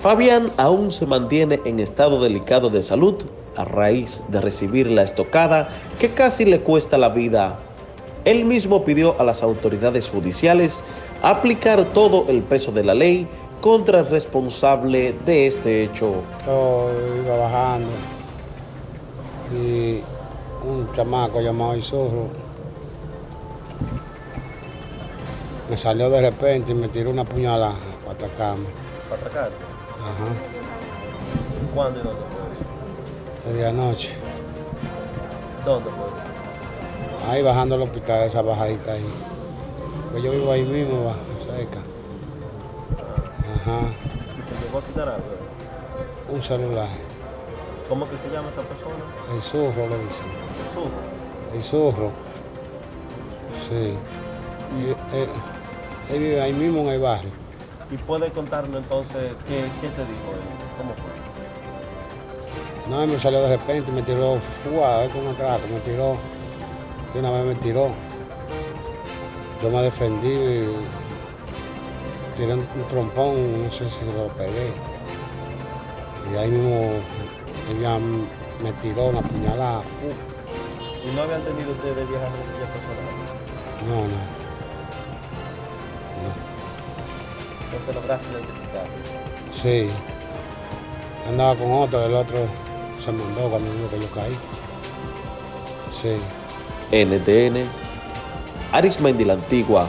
Fabián aún se mantiene en estado delicado de salud a raíz de recibir la estocada que casi le cuesta la vida. Él mismo pidió a las autoridades judiciales aplicar todo el peso de la ley contra el responsable de este hecho. Yo iba bajando y un chamaco llamado Isurro me salió de repente y me tiró una puñalada para atracarme. ¿Para atracarte? Ajá, ¿Cuándo y dónde fue? desde anoche. ¿Dónde fue? Ahí bajando al hospital, esa bajadita ahí. Pues yo vivo ahí mismo, bajo, cerca. Ajá, ¿Y te llegó a quitar algo? un celular. ¿Cómo que se llama esa persona? El zurro le dicen. Jesús. El zurro. Sí. Y, eh, él vive ahí mismo en el barrio. ¿Y puede contarnos entonces qué, qué te dijo él? ¿Cómo fue? No, me salió de repente, me tiró, fue con un trato, me tiró, una vez me tiró. Yo me defendí y tiré un, un trompón, no sé si lo pegué. Y ahí mismo ella me tiró una puñalada. ¿Y no habían tenido ustedes viejas rencillas personales? No, no. Entonces lograste identificar. Sí. Andaba con otro, el otro se mandó cuando vio que yo caí. Sí. NTN, Arismendi la Antigua,